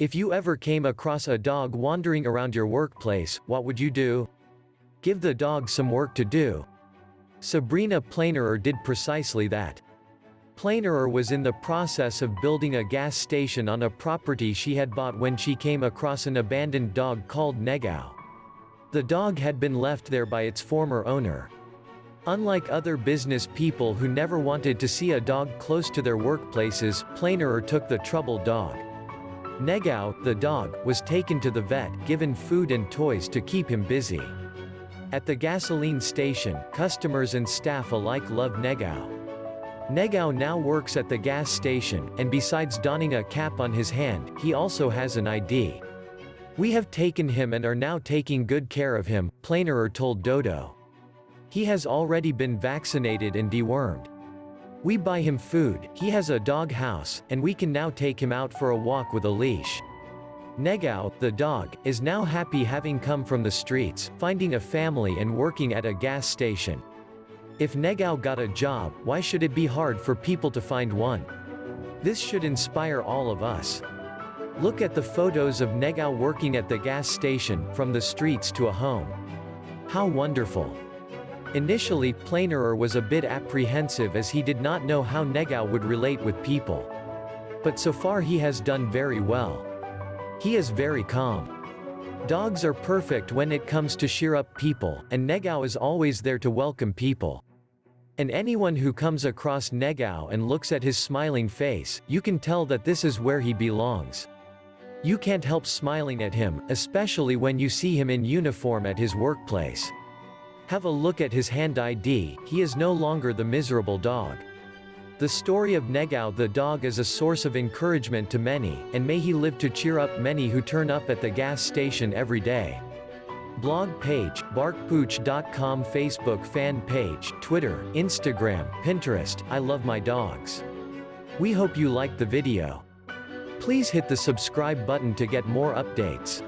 If you ever came across a dog wandering around your workplace, what would you do? Give the dog some work to do. Sabrina Plainerer did precisely that. Plainerer was in the process of building a gas station on a property she had bought when she came across an abandoned dog called Negao. The dog had been left there by its former owner. Unlike other business people who never wanted to see a dog close to their workplaces, Plainerer took the troubled dog. Negao, the dog, was taken to the vet, given food and toys to keep him busy. At the gasoline station, customers and staff alike love Negao. Negao now works at the gas station, and besides donning a cap on his hand, he also has an ID. We have taken him and are now taking good care of him, Plainerer told Dodo. He has already been vaccinated and dewormed. We buy him food, he has a dog house, and we can now take him out for a walk with a leash. Negao, the dog, is now happy having come from the streets, finding a family and working at a gas station. If Negao got a job, why should it be hard for people to find one? This should inspire all of us. Look at the photos of Negao working at the gas station, from the streets to a home. How wonderful. Initially, Plainerer was a bit apprehensive as he did not know how Negao would relate with people. But so far he has done very well. He is very calm. Dogs are perfect when it comes to cheer up people, and Negao is always there to welcome people. And anyone who comes across Negao and looks at his smiling face, you can tell that this is where he belongs. You can't help smiling at him, especially when you see him in uniform at his workplace. Have a look at his hand ID, he is no longer the miserable dog. The story of Negao the dog is a source of encouragement to many, and may he live to cheer up many who turn up at the gas station every day. Blog page, barkpooch.com Facebook fan page, Twitter, Instagram, Pinterest, I love my dogs. We hope you liked the video. Please hit the subscribe button to get more updates.